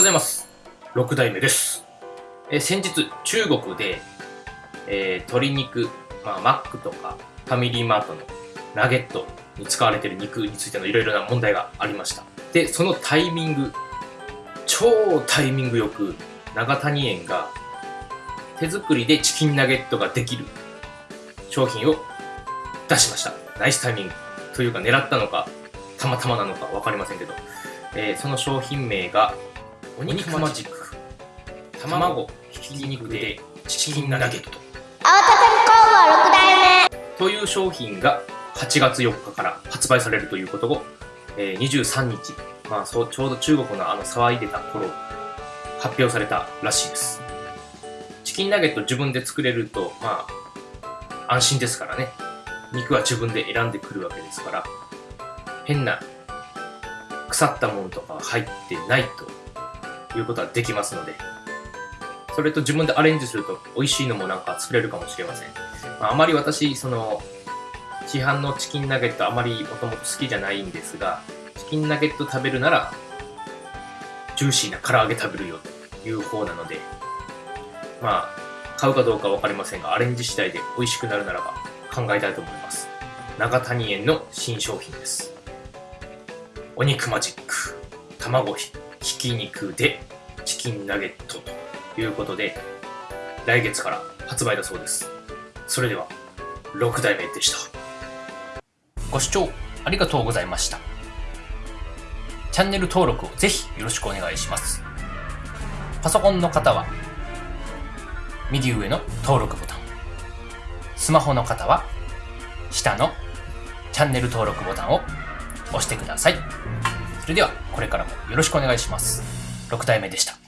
ございます。6代目です。え先日、中国で、えー鶏肉、まあ、マックとかファミリーマートのナゲットに使われている肉についてのいろいろな問題がありました。で、そのタイミング、超タイミングよく、長谷園が手作りでチキンナゲットができる商品を出しました。ナイスタイミング。というか狙ったのか、たまたまなのか分かりませんけど、えーその商品名が、お肉マジック。卵、ひき肉でチキンナゲット。青畳工房6代目という商品が8月4日から発売されるということを、えー23日、まあ、そうちょうど中国のあの騒いでた頃発表されたらしいですチキンナゲット自分で作れるとまあ安心ですからね肉は自分で選んでくるわけですから変な腐ったものとか入ってないということはできますのでそれと自分でアレンジすると美味しいのもなんか作れるかもしれませんまあ、あまり私、その、市販のチキンナゲットあまりもともと好きじゃないんですが、チキンナゲット食べるなら、ジューシーな唐揚げ食べるよという方なので、まあ、買うかどうかわかりませんが、アレンジ次第で美味しくなるならば考えたいと思います。長谷園の新商品です。お肉マジック、卵ひひき肉でチキンナゲットということで、来月から発売だそうです。それでは6代目でした。ご視聴ありがとうございました。チャンネル登録をぜひよろしくお願いします。パソコンの方は右上の登録ボタン。スマホの方は下のチャンネル登録ボタンを押してください。それではこれからもよろしくお願いします。6体目でした。